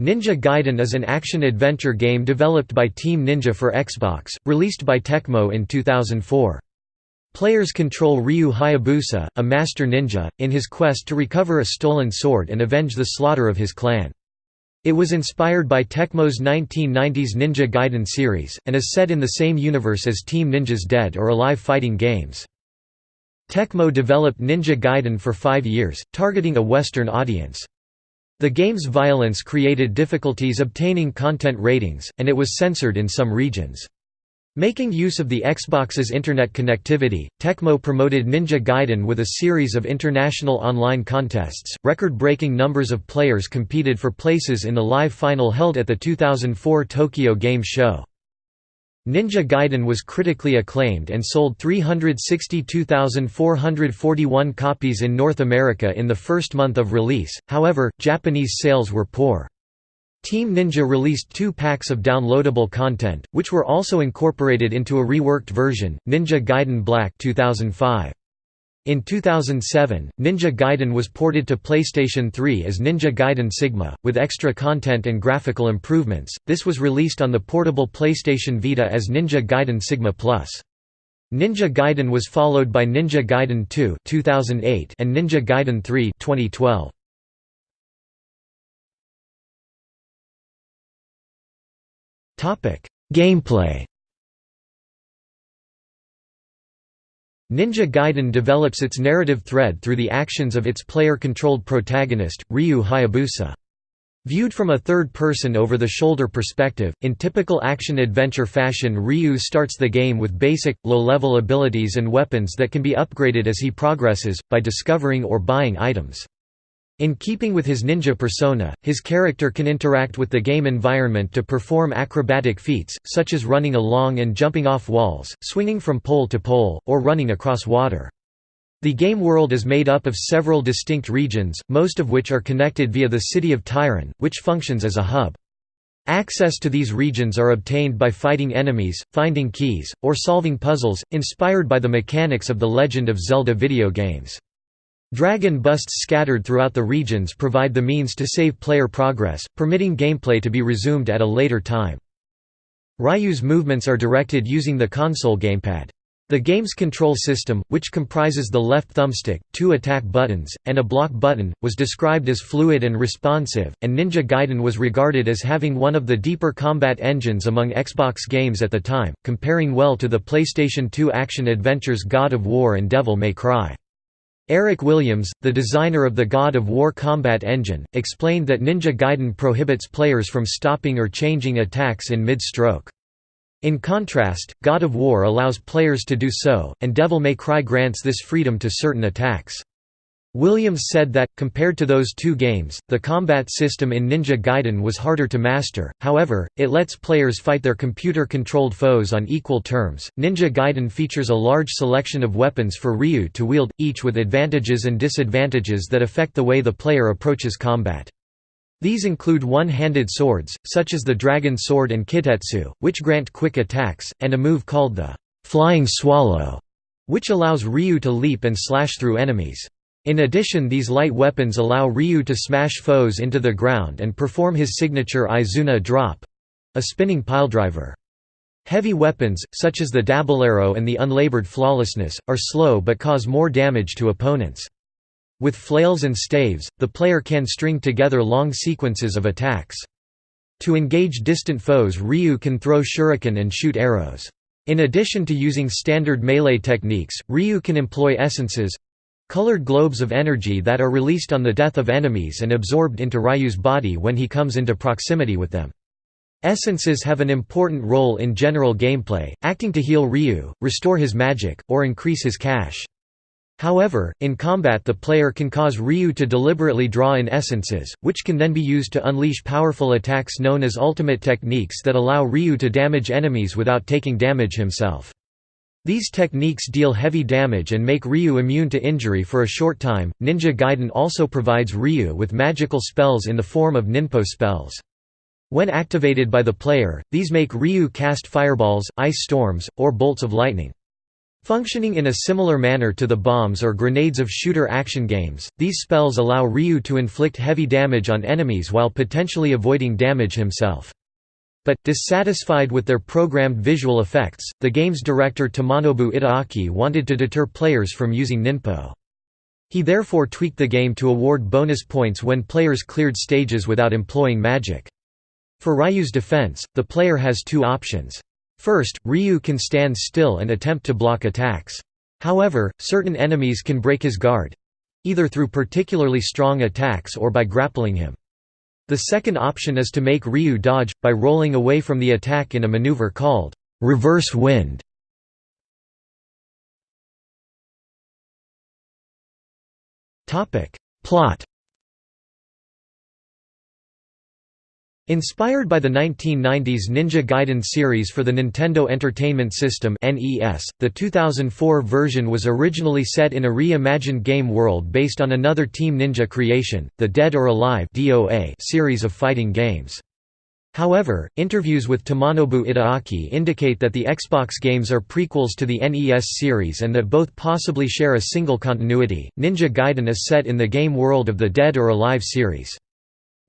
Ninja Gaiden is an action-adventure game developed by Team Ninja for Xbox, released by Tecmo in 2004. Players control Ryu Hayabusa, a master ninja, in his quest to recover a stolen sword and avenge the slaughter of his clan. It was inspired by Tecmo's 1990s Ninja Gaiden series, and is set in the same universe as Team Ninja's Dead or Alive fighting games. Tecmo developed Ninja Gaiden for five years, targeting a Western audience. The game's violence created difficulties obtaining content ratings, and it was censored in some regions. Making use of the Xbox's internet connectivity, Tecmo promoted Ninja Gaiden with a series of international online contests. Record breaking numbers of players competed for places in the live final held at the 2004 Tokyo Game Show. Ninja Gaiden was critically acclaimed and sold 362,441 copies in North America in the first month of release, however, Japanese sales were poor. Team Ninja released two packs of downloadable content, which were also incorporated into a reworked version, Ninja Gaiden Black 2005. In 2007, Ninja Gaiden was ported to PlayStation 3 as Ninja Gaiden Sigma, with extra content and graphical improvements. This was released on the portable PlayStation Vita as Ninja Gaiden Sigma Plus. Ninja Gaiden was followed by Ninja Gaiden 2 2008 and Ninja Gaiden 3 2012. Topic: Gameplay Ninja Gaiden develops its narrative thread through the actions of its player-controlled protagonist, Ryu Hayabusa. Viewed from a third-person over-the-shoulder perspective, in typical action-adventure fashion Ryu starts the game with basic, low-level abilities and weapons that can be upgraded as he progresses, by discovering or buying items. In keeping with his ninja persona, his character can interact with the game environment to perform acrobatic feats, such as running along and jumping off walls, swinging from pole to pole, or running across water. The game world is made up of several distinct regions, most of which are connected via the city of Tairon, which functions as a hub. Access to these regions are obtained by fighting enemies, finding keys, or solving puzzles, inspired by the mechanics of the Legend of Zelda video games. Dragon busts scattered throughout the regions provide the means to save player progress, permitting gameplay to be resumed at a later time. Ryu's movements are directed using the console gamepad. The game's control system, which comprises the left thumbstick, two attack buttons, and a block button, was described as fluid and responsive, and Ninja Gaiden was regarded as having one of the deeper combat engines among Xbox games at the time, comparing well to the PlayStation 2 action-adventures God of War and Devil May Cry. Eric Williams, the designer of the God of War combat engine, explained that Ninja Gaiden prohibits players from stopping or changing attacks in mid-stroke. In contrast, God of War allows players to do so, and Devil May Cry grants this freedom to certain attacks. Williams said that, compared to those two games, the combat system in Ninja Gaiden was harder to master, however, it lets players fight their computer-controlled foes on equal terms. Ninja Gaiden features a large selection of weapons for Ryu to wield, each with advantages and disadvantages that affect the way the player approaches combat. These include one-handed swords, such as the Dragon Sword and Kitetsu, which grant quick attacks, and a move called the Flying Swallow, which allows Ryu to leap and slash through enemies. In addition these light weapons allow Ryu to smash foes into the ground and perform his signature Izuna drop—a spinning piledriver. Heavy weapons, such as the Dabilahro and the Unlabored Flawlessness, are slow but cause more damage to opponents. With flails and staves, the player can string together long sequences of attacks. To engage distant foes Ryu can throw shuriken and shoot arrows. In addition to using standard melee techniques, Ryu can employ essences, Colored globes of energy that are released on the death of enemies and absorbed into Ryu's body when he comes into proximity with them. Essences have an important role in general gameplay, acting to heal Ryu, restore his magic, or increase his cash. However, in combat the player can cause Ryu to deliberately draw in essences, which can then be used to unleash powerful attacks known as ultimate techniques that allow Ryu to damage enemies without taking damage himself. These techniques deal heavy damage and make Ryu immune to injury for a short time. Ninja Gaiden also provides Ryu with magical spells in the form of ninpo spells. When activated by the player, these make Ryu cast fireballs, ice storms, or bolts of lightning. Functioning in a similar manner to the bombs or grenades of shooter action games, these spells allow Ryu to inflict heavy damage on enemies while potentially avoiding damage himself. But, dissatisfied with their programmed visual effects, the game's director Tomonobu Itagaki wanted to deter players from using ninpo. He therefore tweaked the game to award bonus points when players cleared stages without employing magic. For Ryu's defense, the player has two options. First, Ryu can stand still and attempt to block attacks. However, certain enemies can break his guard—either through particularly strong attacks or by grappling him. The second option is to make Ryu dodge, by rolling away from the attack in a maneuver called reverse wind. Plot Inspired by the 1990s Ninja Gaiden series for the Nintendo Entertainment System (NES), the 2004 version was originally set in a reimagined game world based on another Team Ninja creation, the Dead or Alive (DOA) series of fighting games. However, interviews with Tomonobu Itagaki indicate that the Xbox games are prequels to the NES series and that both possibly share a single continuity. Ninja Gaiden is set in the game world of the Dead or Alive series.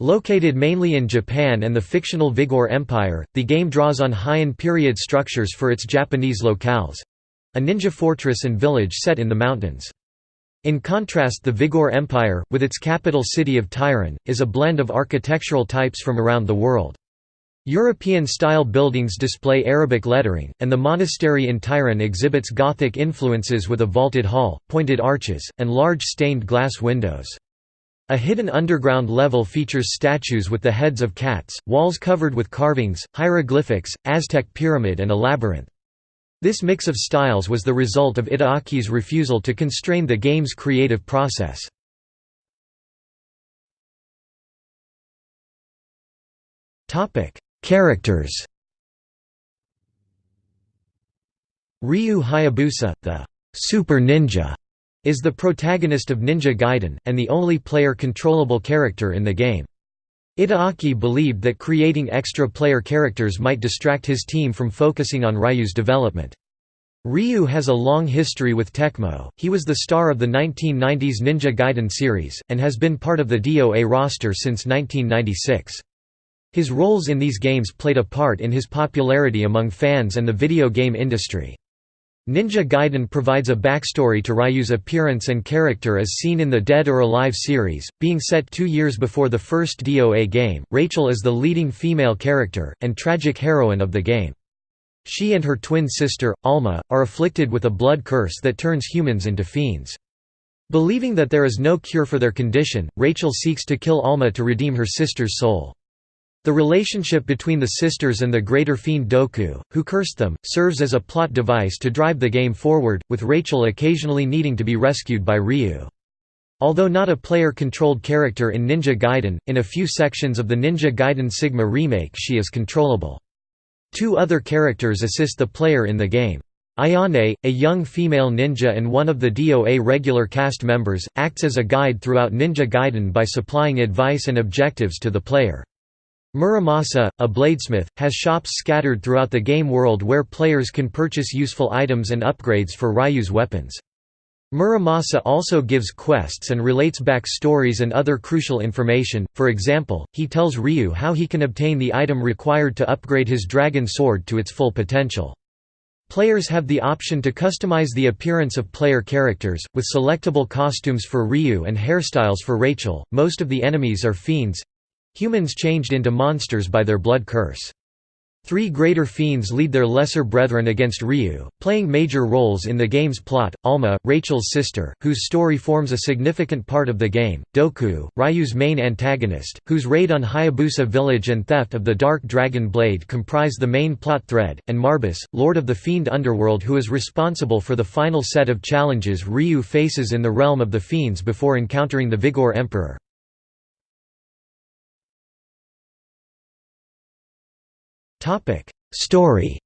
Located mainly in Japan and the fictional Vigoor Empire, the game draws on Heian period structures for its Japanese locales—a ninja fortress and village set in the mountains. In contrast the Vigoor Empire, with its capital city of Tairon, is a blend of architectural types from around the world. European-style buildings display Arabic lettering, and the monastery in Tairon exhibits Gothic influences with a vaulted hall, pointed arches, and large stained glass windows. A hidden underground level features statues with the heads of cats, walls covered with carvings, hieroglyphics, Aztec pyramid and a labyrinth. This mix of styles was the result of Itagaki's refusal to constrain the game's creative process. Characters Ryu Hayabusa, the Super Ninja, is the protagonist of Ninja Gaiden, and the only player-controllable character in the game. Itagaki believed that creating extra player characters might distract his team from focusing on Ryu's development. Ryu has a long history with Tecmo, he was the star of the 1990s Ninja Gaiden series, and has been part of the DOA roster since 1996. His roles in these games played a part in his popularity among fans and the video game industry. Ninja Gaiden provides a backstory to Ryu's appearance and character as seen in the Dead or Alive series, being set two years before the first DOA game. Rachel is the leading female character, and tragic heroine of the game. She and her twin sister, Alma, are afflicted with a blood curse that turns humans into fiends. Believing that there is no cure for their condition, Rachel seeks to kill Alma to redeem her sister's soul. The relationship between the sisters and the greater fiend Doku, who cursed them, serves as a plot device to drive the game forward, with Rachel occasionally needing to be rescued by Ryu. Although not a player-controlled character in Ninja Gaiden, in a few sections of the Ninja Gaiden Sigma remake she is controllable. Two other characters assist the player in the game. Ayane, a young female ninja and one of the DOA regular cast members, acts as a guide throughout Ninja Gaiden by supplying advice and objectives to the player. Muramasa, a bladesmith, has shops scattered throughout the game world where players can purchase useful items and upgrades for Ryu's weapons. Muramasa also gives quests and relates back stories and other crucial information, for example, he tells Ryu how he can obtain the item required to upgrade his dragon sword to its full potential. Players have the option to customize the appearance of player characters, with selectable costumes for Ryu and hairstyles for Rachel. Most of the enemies are fiends Humans changed into monsters by their blood curse. Three greater fiends lead their lesser brethren against Ryu, playing major roles in the game's plot. Alma, Rachel's sister, whose story forms a significant part of the game, Doku, Ryu's main antagonist, whose raid on Hayabusa village and theft of the Dark Dragon Blade comprise the main plot thread, and Marbus, lord of the fiend underworld who is responsible for the final set of challenges Ryu faces in the realm of the fiends before encountering the Vigoor Emperor. Story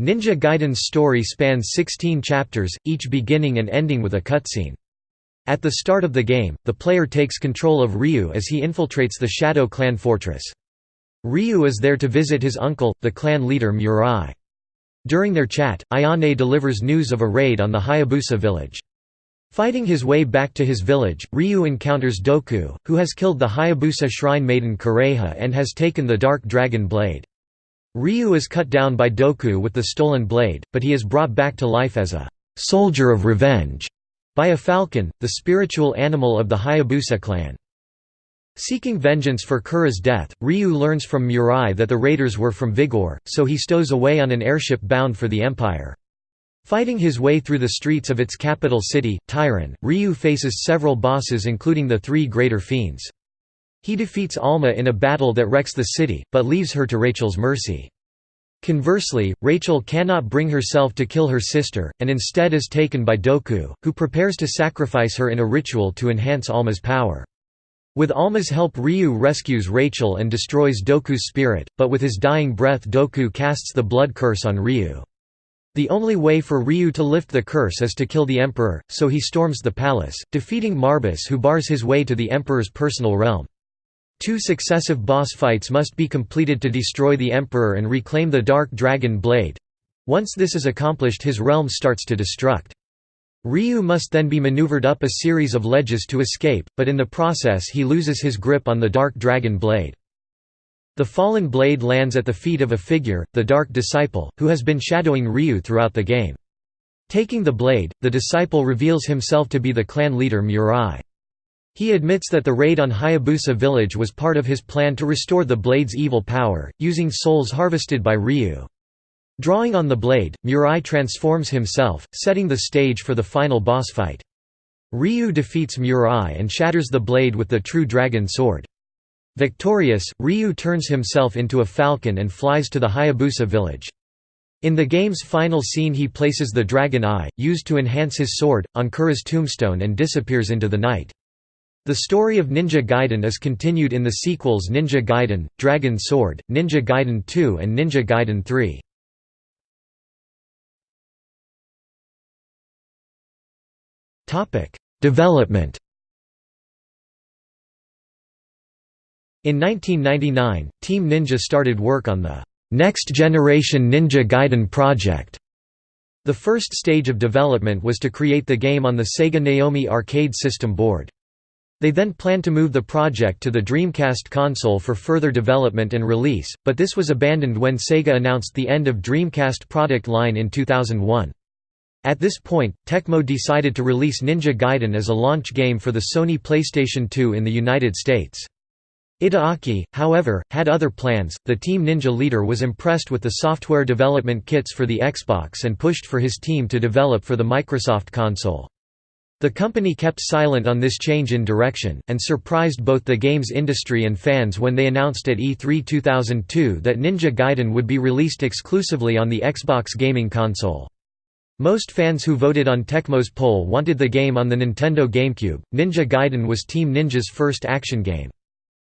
Ninja Gaiden's story spans 16 chapters, each beginning and ending with a cutscene. At the start of the game, the player takes control of Ryu as he infiltrates the Shadow Clan fortress. Ryu is there to visit his uncle, the clan leader Murai. During their chat, Ayane delivers news of a raid on the Hayabusa village. Fighting his way back to his village, Ryu encounters Doku, who has killed the Hayabusa shrine maiden Kureha and has taken the Dark Dragon blade. Ryu is cut down by Doku with the stolen blade, but he is brought back to life as a «soldier of revenge» by a falcon, the spiritual animal of the Hayabusa clan. Seeking vengeance for Kureha's death, Ryu learns from Murai that the raiders were from Vigoor, so he stows away on an airship bound for the Empire. Fighting his way through the streets of its capital city, Tairon, Ryu faces several bosses including the three Greater Fiends. He defeats Alma in a battle that wrecks the city, but leaves her to Rachel's mercy. Conversely, Rachel cannot bring herself to kill her sister, and instead is taken by Doku, who prepares to sacrifice her in a ritual to enhance Alma's power. With Alma's help Ryu rescues Rachel and destroys Doku's spirit, but with his dying breath Doku casts the blood curse on Ryu. The only way for Ryu to lift the curse is to kill the Emperor, so he storms the palace, defeating Marbus who bars his way to the Emperor's personal realm. Two successive boss fights must be completed to destroy the Emperor and reclaim the Dark Dragon Blade. Once this is accomplished his realm starts to destruct. Ryu must then be maneuvered up a series of ledges to escape, but in the process he loses his grip on the Dark Dragon Blade. The fallen blade lands at the feet of a figure, the Dark Disciple, who has been shadowing Ryu throughout the game. Taking the blade, the disciple reveals himself to be the clan leader Murai. He admits that the raid on Hayabusa village was part of his plan to restore the blade's evil power, using souls harvested by Ryu. Drawing on the blade, Murai transforms himself, setting the stage for the final boss fight. Ryu defeats Murai and shatters the blade with the true dragon sword. Victorious, Ryu turns himself into a falcon and flies to the Hayabusa village. In the game's final scene he places the Dragon Eye, used to enhance his sword, on Kureha's tombstone and disappears into the night. The story of Ninja Gaiden is continued in the sequels Ninja Gaiden, Dragon Sword, Ninja Gaiden 2 and Ninja Gaiden 3. Development In 1999, Team Ninja started work on the Next Generation Ninja Gaiden project. The first stage of development was to create the game on the Sega Naomi arcade system board. They then planned to move the project to the Dreamcast console for further development and release, but this was abandoned when Sega announced the end of Dreamcast product line in 2001. At this point, Tecmo decided to release Ninja Gaiden as a launch game for the Sony PlayStation 2 in the United States. Itagaki, however, had other plans. The Team Ninja leader was impressed with the software development kits for the Xbox and pushed for his team to develop for the Microsoft console. The company kept silent on this change in direction, and surprised both the games industry and fans when they announced at E3 2002 that Ninja Gaiden would be released exclusively on the Xbox gaming console. Most fans who voted on Tecmo's poll wanted the game on the Nintendo GameCube. Ninja Gaiden was Team Ninja's first action game.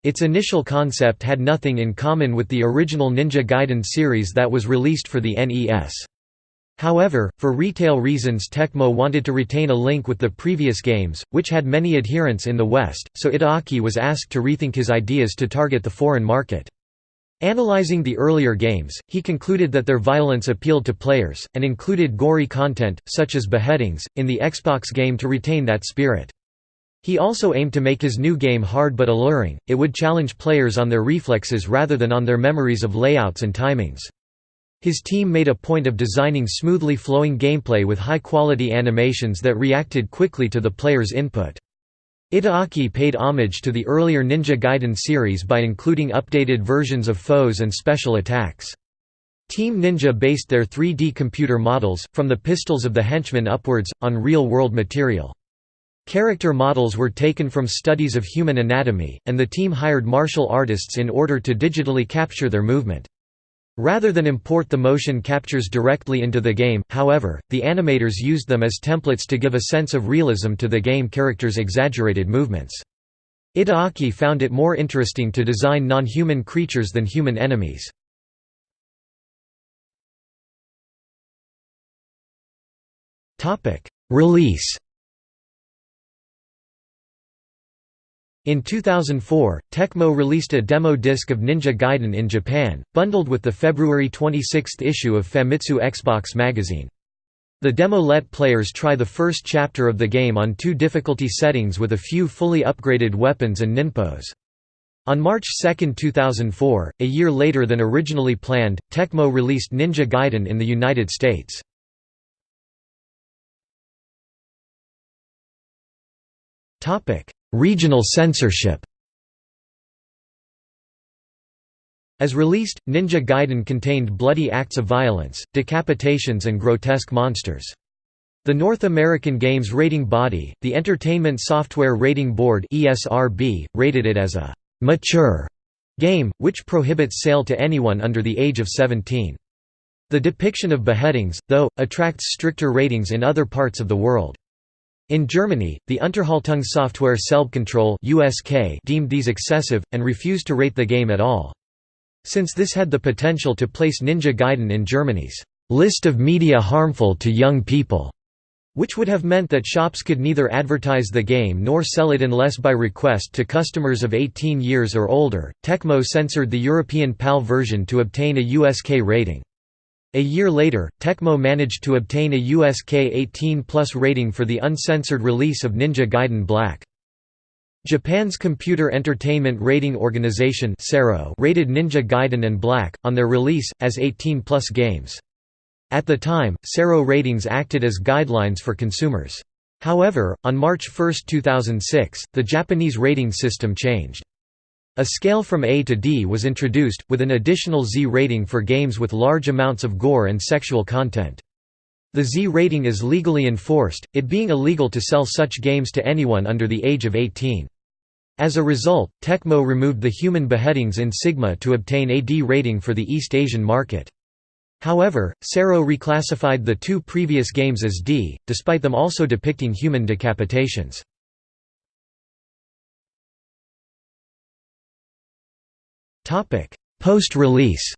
Its initial concept had nothing in common with the original Ninja Gaiden series that was released for the NES. However, for retail reasons Tecmo wanted to retain a link with the previous games, which had many adherents in the West, so Itagaki was asked to rethink his ideas to target the foreign market. Analyzing the earlier games, he concluded that their violence appealed to players, and included gory content, such as beheadings, in the Xbox game to retain that spirit. He also aimed to make his new game hard but alluring, it would challenge players on their reflexes rather than on their memories of layouts and timings. His team made a point of designing smoothly flowing gameplay with high-quality animations that reacted quickly to the player's input. Itagaki paid homage to the earlier Ninja Gaiden series by including updated versions of foes and special attacks. Team Ninja based their 3D computer models, from the pistols of the henchmen upwards, on real-world material. Character models were taken from studies of human anatomy, and the team hired martial artists in order to digitally capture their movement. Rather than import the motion captures directly into the game, however, the animators used them as templates to give a sense of realism to the game characters' exaggerated movements. Itagaki found it more interesting to design non-human creatures than human enemies. Release In 2004, Tecmo released a demo disc of Ninja Gaiden in Japan, bundled with the February 26 issue of Famitsu Xbox magazine. The demo let players try the first chapter of the game on two difficulty settings with a few fully upgraded weapons and ninpos. On March 2, 2004, a year later than originally planned, Tecmo released Ninja Gaiden in the United States. Regional censorship As released, Ninja Gaiden contained bloody acts of violence, decapitations and grotesque monsters. The North American Games Rating Body, the Entertainment Software Rating Board ESRB, rated it as a mature game, which prohibits sale to anyone under the age of 17. The depiction of beheadings, though, attracts stricter ratings in other parts of the world. In Germany, the Unterhaltungssoftware Selbstkontrolle (USK) deemed these excessive and refused to rate the game at all. Since this had the potential to place Ninja Gaiden in Germany's list of media harmful to young people, which would have meant that shops could neither advertise the game nor sell it unless by request to customers of 18 years or older. Tecmo censored the European PAL version to obtain a USK rating. A year later, Tecmo managed to obtain a USK 18+ rating for the uncensored release of Ninja Gaiden Black. Japan's Computer Entertainment Rating Organization rated Ninja Gaiden and Black, on their release, as 18-plus games. At the time, CERO ratings acted as guidelines for consumers. However, on March 1, 2006, the Japanese rating system changed. A scale from A to D was introduced, with an additional Z rating for games with large amounts of gore and sexual content. The Z rating is legally enforced, it being illegal to sell such games to anyone under the age of 18. As a result, Tecmo removed the human beheadings in Sigma to obtain a D rating for the East Asian market. However, CERO reclassified the two previous games as D, despite them also depicting human decapitations. Post-release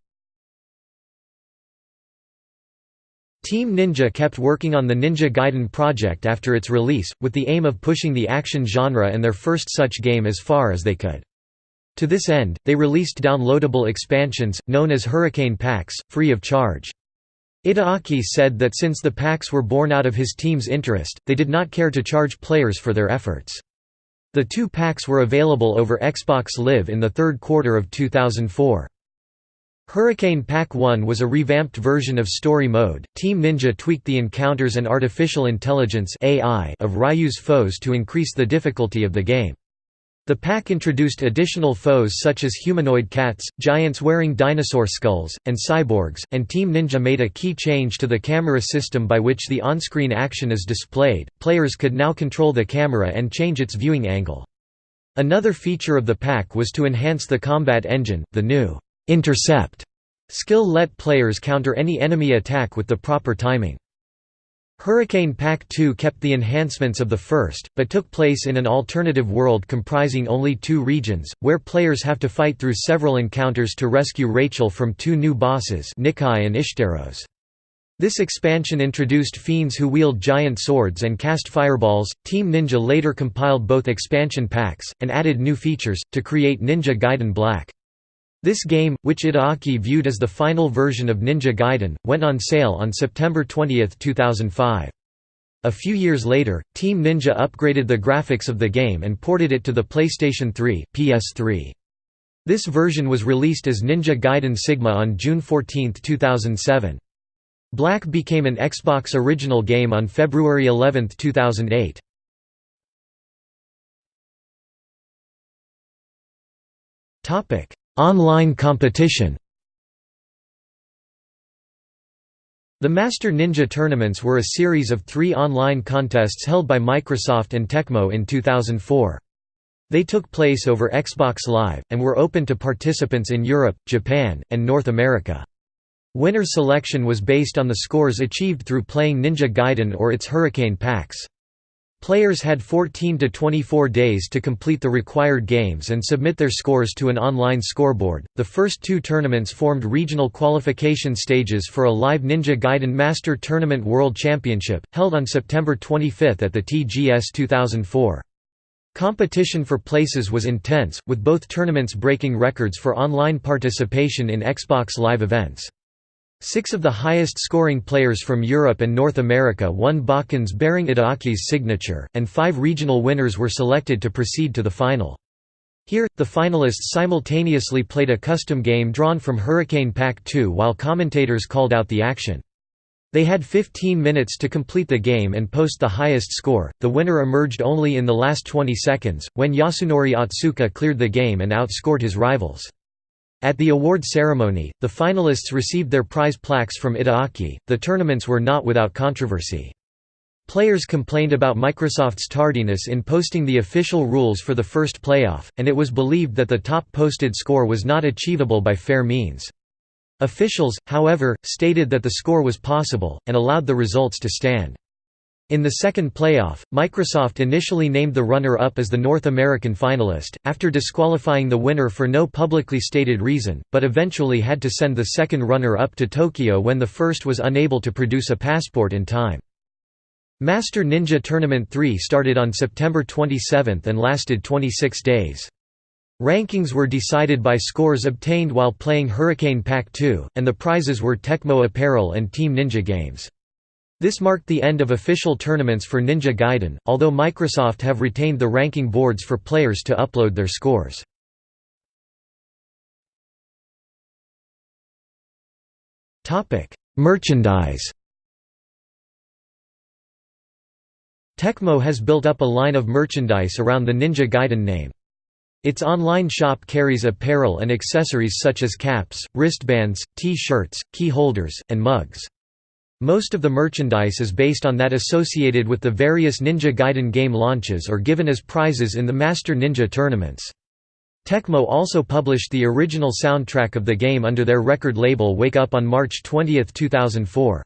Team Ninja kept working on the Ninja Gaiden project after its release, with the aim of pushing the action genre and their first such game as far as they could. To this end, they released downloadable expansions, known as Hurricane Packs, free of charge. Itagaki said that since the packs were born out of his team's interest, they did not care to charge players for their efforts. The two packs were available over Xbox Live in the third quarter of 2004. Hurricane Pack 1 was a revamped version of Story Mode. Team Ninja tweaked the encounters and artificial intelligence (AI) of Ryu's foes to increase the difficulty of the game. The pack introduced additional foes such as humanoid cats, giants wearing dinosaur skulls, and cyborgs, and Team Ninja made a key change to the camera system by which the on-screen action is displayed. Players could now control the camera and change its viewing angle. Another feature of the pack was to enhance the combat engine. The new intercept skill let players counter any enemy attack with the proper timing. Hurricane Pack 2 kept the enhancements of the first, but took place in an alternative world comprising only two regions, where players have to fight through several encounters to rescue Rachel from two new bosses Nikai and Ishtaros. This expansion introduced fiends who wield giant swords and cast fireballs. Team Ninja later compiled both expansion packs, and added new features, to create Ninja Gaiden Black. This game, which Itagaki viewed as the final version of Ninja Gaiden, went on sale on September 20, 2005. A few years later, Team Ninja upgraded the graphics of the game and ported it to the PlayStation 3, PS3. This version was released as Ninja Gaiden Sigma on June 14, 2007. Black became an Xbox original game on February 11, 2008. Online competition The Master Ninja Tournaments were a series of three online contests held by Microsoft and Tecmo in 2004. They took place over Xbox Live, and were open to participants in Europe, Japan, and North America. Winner selection was based on the scores achieved through playing Ninja Gaiden or its Hurricane packs. Players had 14 to 24 days to complete the required games and submit their scores to an online scoreboard. The first two tournaments formed regional qualification stages for a live Ninja Gaiden Master Tournament World Championship, held on September 25 at the TGS 2004. Competition for places was intense, with both tournaments breaking records for online participation in Xbox Live events. Six of the highest-scoring players from Europe and North America won bokkens bearing Itagaki's signature, and five regional winners were selected to proceed to the final. Here, the finalists simultaneously played a custom game drawn from Hurricane Pack 2 while commentators called out the action. They had 15 minutes to complete the game and post the highest score. The winner emerged only in the last 20 seconds, when Yasunori Atsuka cleared the game and outscored his rivals. At the award ceremony, the finalists received their prize plaques from Itagaki. The tournaments were not without controversy. Players complained about Microsoft's tardiness in posting the official rules for the first playoff, and it was believed that the top posted score was not achievable by fair means. Officials, however, stated that the score was possible, and allowed the results to stand. In the second playoff, Microsoft initially named the runner-up as the North American finalist, after disqualifying the winner for no publicly stated reason, but eventually had to send the second runner-up to Tokyo when the first was unable to produce a passport in time. Master Ninja Tournament 3 started on September 27 and lasted 26 days. Rankings were decided by scores obtained while playing Hurricane Pack 2, and the prizes were Tecmo apparel and Team Ninja games. This marked the end of official tournaments for Ninja Gaiden, although Microsoft have retained the ranking boards for players to upload their scores. Merchandise Tecmo has built up a line of merchandise around the Ninja Gaiden name. Its online shop carries apparel and accessories such as caps, wristbands, T-shirts, key holders, and mugs. Most of the merchandise is based on that associated with the various Ninja Gaiden game launches or given as prizes in the Master Ninja tournaments. Tecmo also published the original soundtrack of the game under their record label Wake Up on March 20, 2004.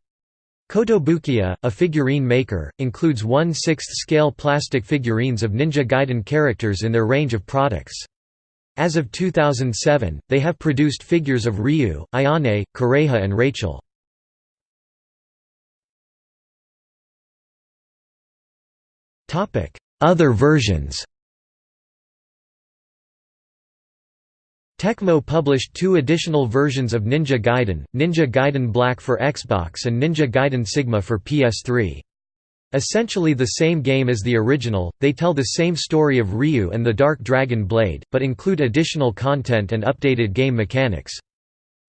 Kotobukiya, a figurine maker, includes 1 6th scale plastic figurines of Ninja Gaiden characters in their range of products. As of 2007, they have produced figures of Ryu, Ayane, Kureha and Rachel. Other versions Tecmo published two additional versions of Ninja Gaiden, Ninja Gaiden Black for Xbox and Ninja Gaiden Sigma for PS3. Essentially the same game as the original, they tell the same story of Ryu and the Dark Dragon Blade, but include additional content and updated game mechanics.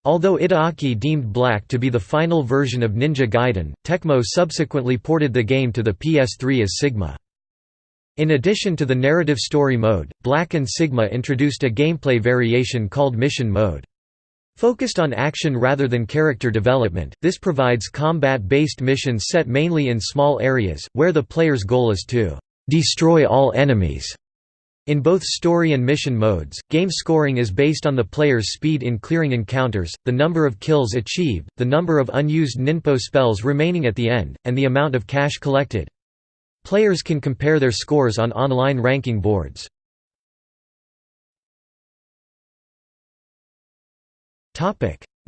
Although Itagaki deemed Black to be the final version of Ninja Gaiden, Tecmo subsequently ported the game to the PS3 as Sigma. In addition to the narrative story mode, Black and Sigma introduced a gameplay variation called Mission Mode. Focused on action rather than character development, this provides combat-based missions set mainly in small areas, where the player's goal is to «destroy all enemies». In both story and mission modes, game scoring is based on the player's speed in clearing encounters, the number of kills achieved, the number of unused ninpo spells remaining at the end, and the amount of cash collected. Players can compare their scores on online ranking boards.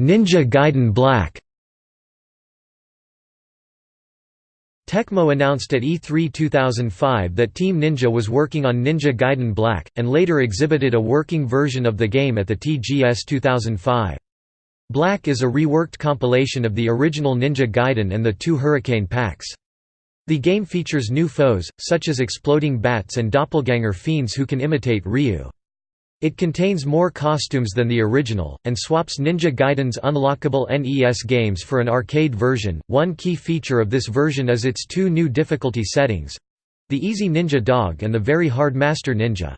Ninja Gaiden Black Tecmo announced at E3 2005 that Team Ninja was working on Ninja Gaiden Black, and later exhibited a working version of the game at the TGS 2005. Black is a reworked compilation of the original Ninja Gaiden and the two Hurricane packs. The game features new foes, such as exploding bats and doppelganger fiends who can imitate Ryu. It contains more costumes than the original, and swaps Ninja Gaiden's unlockable NES games for an arcade version. One key feature of this version is its two new difficulty settings the Easy Ninja Dog and the Very Hard Master Ninja.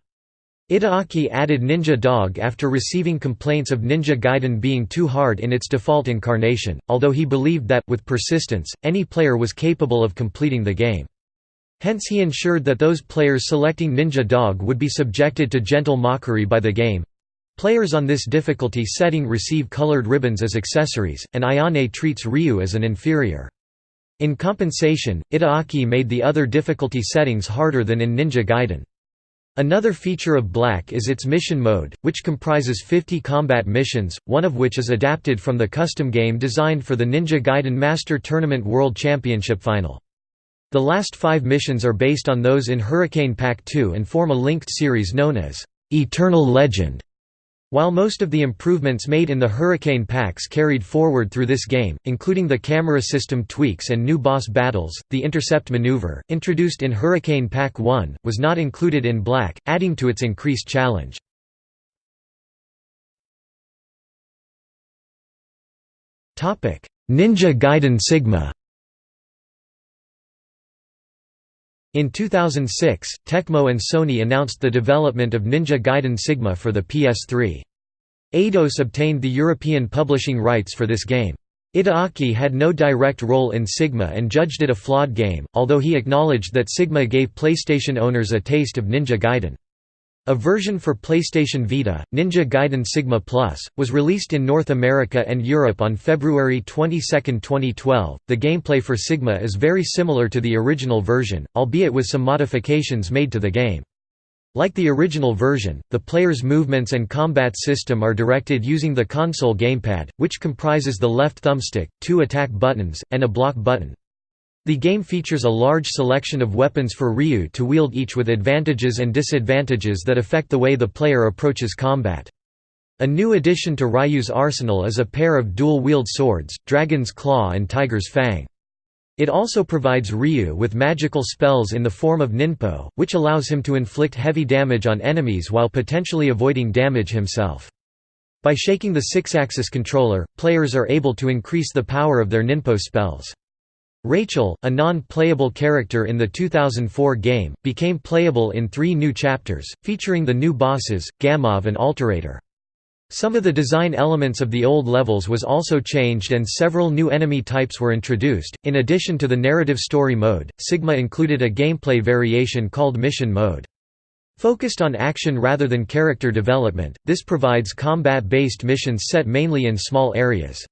Itagaki added Ninja Dog after receiving complaints of Ninja Gaiden being too hard in its default incarnation, although he believed that, with persistence, any player was capable of completing the game. Hence he ensured that those players selecting Ninja Dog would be subjected to gentle mockery by the game. Players on this difficulty setting receive colored ribbons as accessories, and Ayane treats Ryu as an inferior. In compensation, Itagaki made the other difficulty settings harder than in Ninja Gaiden. Another feature of Black is its mission mode, which comprises 50 combat missions, one of which is adapted from the custom game designed for the Ninja Gaiden Master Tournament World Championship Final. The last five missions are based on those in Hurricane Pack 2 and form a linked series known as Eternal Legend. While most of the improvements made in the Hurricane packs carried forward through this game, including the camera system tweaks and new boss battles, the intercept maneuver, introduced in Hurricane Pack 1, was not included in Black, adding to its increased challenge. Ninja Gaiden Sigma In 2006, Tecmo and Sony announced the development of Ninja Gaiden Sigma for the PS3. Eidos obtained the European publishing rights for this game. Itagaki had no direct role in Sigma and judged it a flawed game, although he acknowledged that Sigma gave PlayStation owners a taste of Ninja Gaiden. A version for PlayStation Vita, Ninja Gaiden Sigma Plus, was released in North America and Europe on February 22, 2012. The gameplay for Sigma is very similar to the original version, albeit with some modifications made to the game. Like the original version, the player's movements and combat system are directed using the console gamepad, which comprises the left thumbstick, two attack buttons, and a block button. The game features a large selection of weapons for Ryu to wield each with advantages and disadvantages that affect the way the player approaches combat. A new addition to Ryu's arsenal is a pair of dual-wield swords, Dragon's Claw and Tiger's Fang. It also provides Ryu with magical spells in the form of Ninpo, which allows him to inflict heavy damage on enemies while potentially avoiding damage himself. By shaking the six-axis controller, players are able to increase the power of their Ninpo spells. Rachel, a non-playable character in the 2004 game, became playable in three new chapters, featuring the new bosses, Gamov and Alterator. Some of the design elements of the old levels was also changed and several new enemy types were introduced. In addition to the narrative story mode, Sigma included a gameplay variation called Mission Mode. Focused on action rather than character development, this provides combat-based missions set mainly in small areas.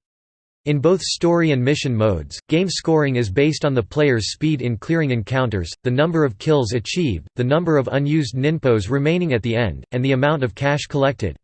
In both story and mission modes, game scoring is based on the player's speed in clearing encounters, the number of kills achieved, the number of unused ninpos remaining at the end, and the amount of cash collected.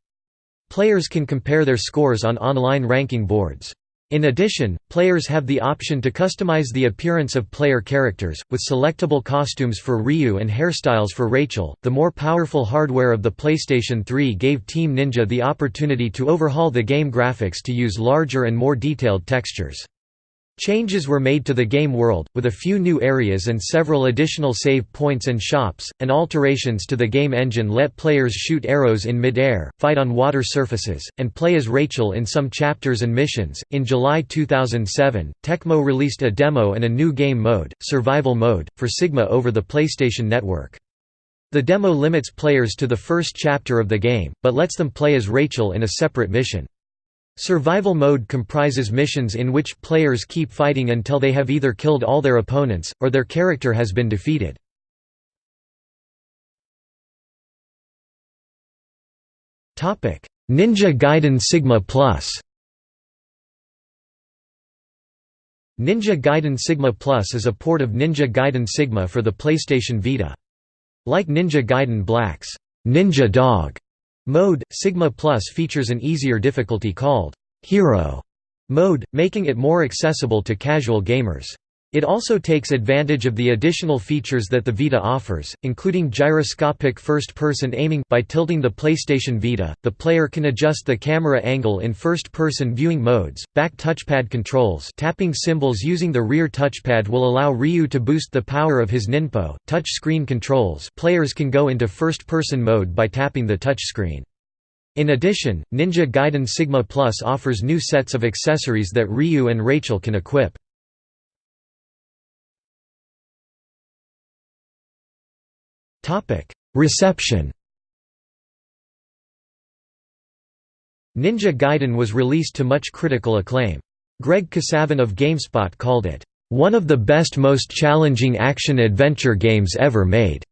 Players can compare their scores on online ranking boards. In addition, players have the option to customize the appearance of player characters, with selectable costumes for Ryu and hairstyles for Rachel. The more powerful hardware of the PlayStation 3 gave Team Ninja the opportunity to overhaul the game graphics to use larger and more detailed textures. Changes were made to the game world, with a few new areas and several additional save points and shops, and alterations to the game engine let players shoot arrows in mid-air, fight on water surfaces, and play as Rachel in some chapters and missions. In July 2007, Tecmo released a demo and a new game mode, Survival Mode, for Sigma over the PlayStation Network. The demo limits players to the first chapter of the game, but lets them play as Rachel in a separate mission. Survival mode comprises missions in which players keep fighting until they have either killed all their opponents, or their character has been defeated. Ninja Gaiden Sigma Plus Ninja Gaiden Sigma Plus is a port of Ninja Gaiden Sigma for the PlayStation Vita. Like Ninja Gaiden Black's Ninja Dog Mode Sigma Plus features an easier difficulty called Hero mode, making it more accessible to casual gamers. It also takes advantage of the additional features that the Vita offers, including gyroscopic first-person aiming by tilting the PlayStation Vita, the player can adjust the camera angle in first-person viewing modes, back touchpad controls tapping symbols using the rear touchpad will allow Ryu to boost the power of his Ninpo, touch screen controls players can go into first-person mode by tapping the touchscreen. In addition, Ninja Gaiden Sigma Plus offers new sets of accessories that Ryu and Rachel can equip. Reception Ninja Gaiden was released to much critical acclaim. Greg Kasavin of GameSpot called it, "...one of the best most challenging action-adventure games ever made",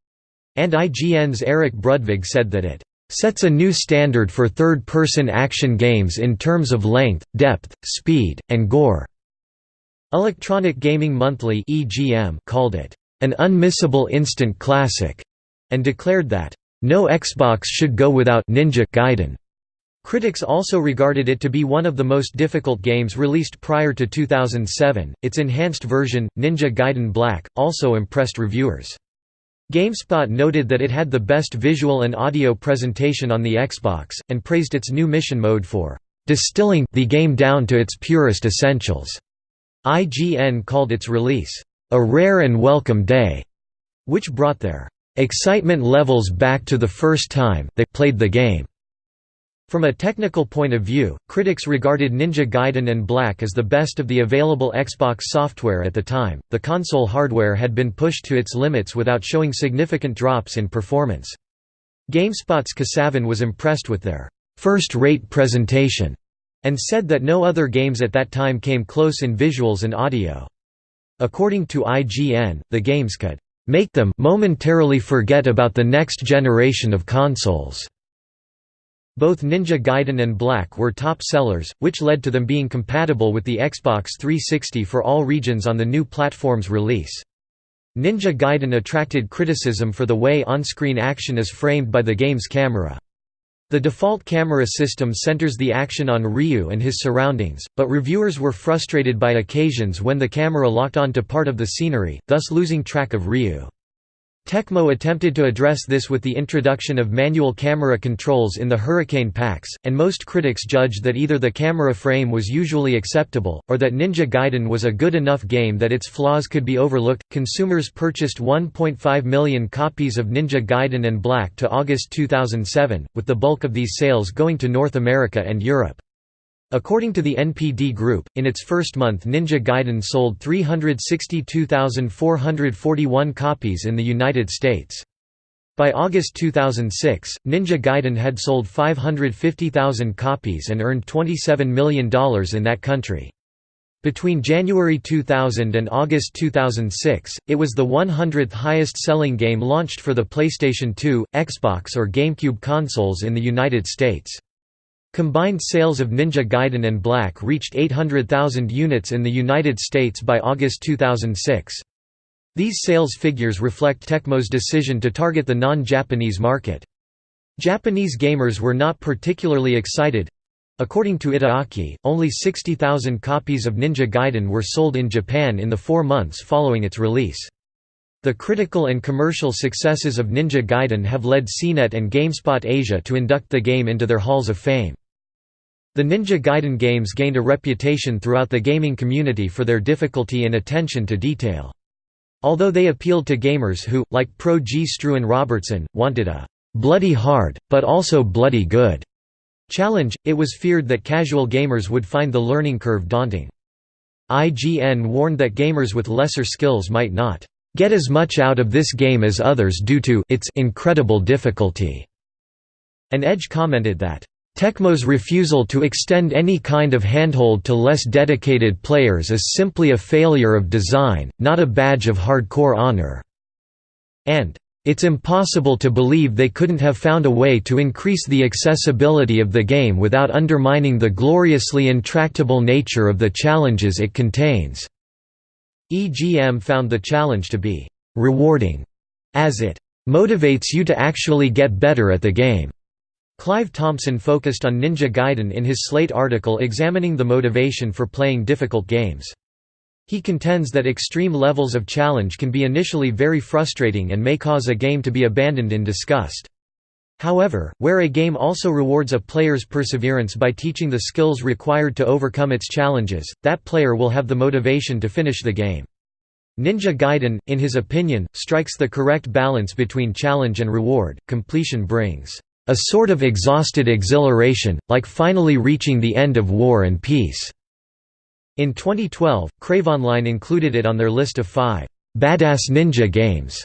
and IGN's Eric Brudvig said that it "...sets a new standard for third-person action games in terms of length, depth, speed, and gore." Electronic Gaming Monthly called it, "...an unmissable instant classic." And declared that, "...no Xbox should go without Ninja Gaiden." Critics also regarded it to be one of the most difficult games released prior to 2007. Its enhanced version, Ninja Gaiden Black, also impressed reviewers. GameSpot noted that it had the best visual and audio presentation on the Xbox, and praised its new mission mode for distilling the game down to its purest essentials. IGN called its release a rare and welcome day, which brought their excitement levels back to the first time they played the game. From a technical point of view, critics regarded Ninja Gaiden and Black as the best of the available Xbox software at the time. The console hardware had been pushed to its limits without showing significant drops in performance. GameSpot's Kasavin was impressed with their first-rate presentation and said that no other games at that time came close in visuals and audio. According to IGN, the games could make them momentarily forget about the next generation of consoles. Both Ninja Gaiden and Black were top sellers, which led to them being compatible with the Xbox 360 for all regions on the new platform's release. Ninja Gaiden attracted criticism for the way on-screen action is framed by the game's camera. The default camera system centers the action on Ryu and his surroundings, but reviewers were frustrated by occasions when the camera locked onto part of the scenery, thus losing track of Ryu. Tecmo attempted to address this with the introduction of manual camera controls in the Hurricane packs, and most critics judged that either the camera frame was usually acceptable, or that Ninja Gaiden was a good enough game that its flaws could be overlooked. Consumers purchased 1.5 million copies of Ninja Gaiden and Black to August 2007, with the bulk of these sales going to North America and Europe. According to the NPD Group, in its first month Ninja Gaiden sold 362,441 copies in the United States. By August 2006, Ninja Gaiden had sold 550,000 copies and earned $27 million in that country. Between January 2000 and August 2006, it was the 100th highest-selling game launched for the PlayStation 2, Xbox or GameCube consoles in the United States. Combined sales of Ninja Gaiden and Black reached 800,000 units in the United States by August 2006. These sales figures reflect Tecmo's decision to target the non-Japanese market. Japanese gamers were not particularly excited. According to Itagaki, only 60,000 copies of Ninja Gaiden were sold in Japan in the four months following its release. The critical and commercial successes of Ninja Gaiden have led CNET and GameSpot Asia to induct the game into their halls of fame. The Ninja Gaiden games gained a reputation throughout the gaming community for their difficulty and attention to detail. Although they appealed to gamers who, like Pro G. Struan Robertson, wanted a «bloody hard, but also bloody good» challenge, it was feared that casual gamers would find the learning curve daunting. IGN warned that gamers with lesser skills might not «get as much out of this game as others due to its incredible difficulty», and Edge commented that Tecmo's refusal to extend any kind of handhold to less dedicated players is simply a failure of design, not a badge of hardcore honor." And, "...it's impossible to believe they couldn't have found a way to increase the accessibility of the game without undermining the gloriously intractable nature of the challenges it contains." EGM found the challenge to be "...rewarding," as it "...motivates you to actually get better at the game." Clive Thompson focused on Ninja Gaiden in his Slate article examining the motivation for playing difficult games. He contends that extreme levels of challenge can be initially very frustrating and may cause a game to be abandoned in disgust. However, where a game also rewards a player's perseverance by teaching the skills required to overcome its challenges, that player will have the motivation to finish the game. Ninja Gaiden, in his opinion, strikes the correct balance between challenge and reward. Completion brings a sort of exhausted exhilaration, like finally reaching the end of war and peace." In 2012, Crave Online included it on their list of five «badass ninja games»,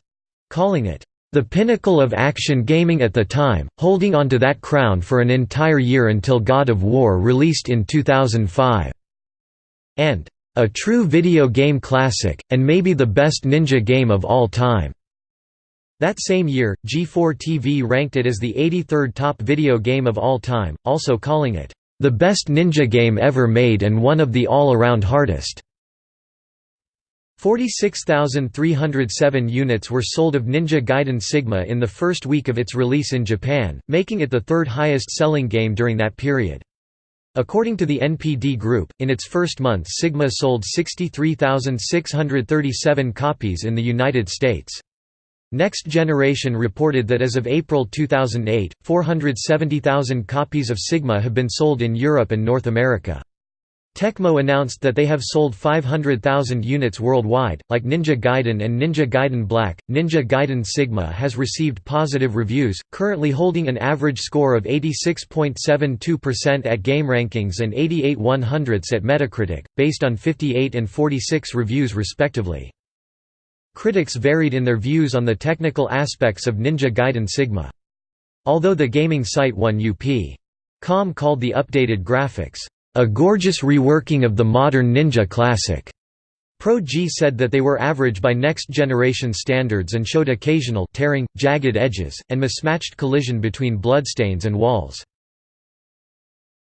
calling it the pinnacle of action gaming at the time, holding onto that crown for an entire year until God of War released in 2005. And, a true video game classic, and maybe the best ninja game of all time. That same year, G4 TV ranked it as the 83rd top video game of all time, also calling it, "...the best ninja game ever made and one of the all-around hardest." 46,307 units were sold of Ninja Gaiden Sigma in the first week of its release in Japan, making it the third highest selling game during that period. According to the NPD Group, in its first month Sigma sold 63,637 copies in the United States. Next Generation reported that as of April 2008, 470,000 copies of Sigma have been sold in Europe and North America. Tecmo announced that they have sold 500,000 units worldwide. Like Ninja Gaiden and Ninja Gaiden Black, Ninja Gaiden Sigma has received positive reviews, currently holding an average score of 86.72% at GameRankings and 88 100ths at Metacritic, based on 58 and 46 reviews respectively. Critics varied in their views on the technical aspects of Ninja Gaiden Sigma. Although the gaming site 1UP.com called the updated graphics, a gorgeous reworking of the modern Ninja classic. Pro G said that they were average by next-generation standards and showed occasional tearing, jagged edges, and mismatched collision between bloodstains and walls.